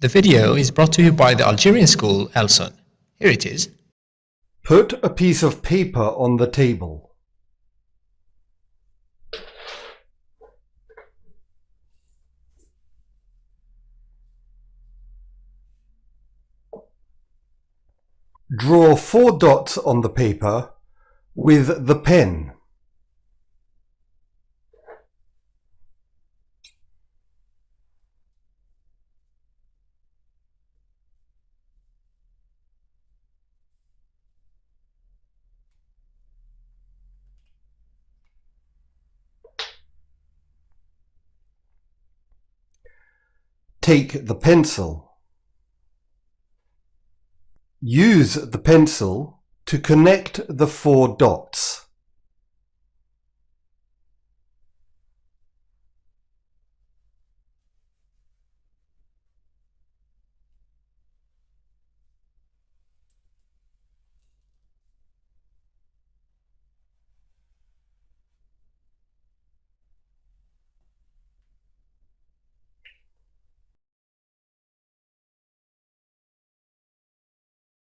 The video is brought to you by the Algerian school Elson. Here it is. Put a piece of paper on the table. Draw four dots on the paper with the pen. Take the pencil. Use the pencil to connect the four dots.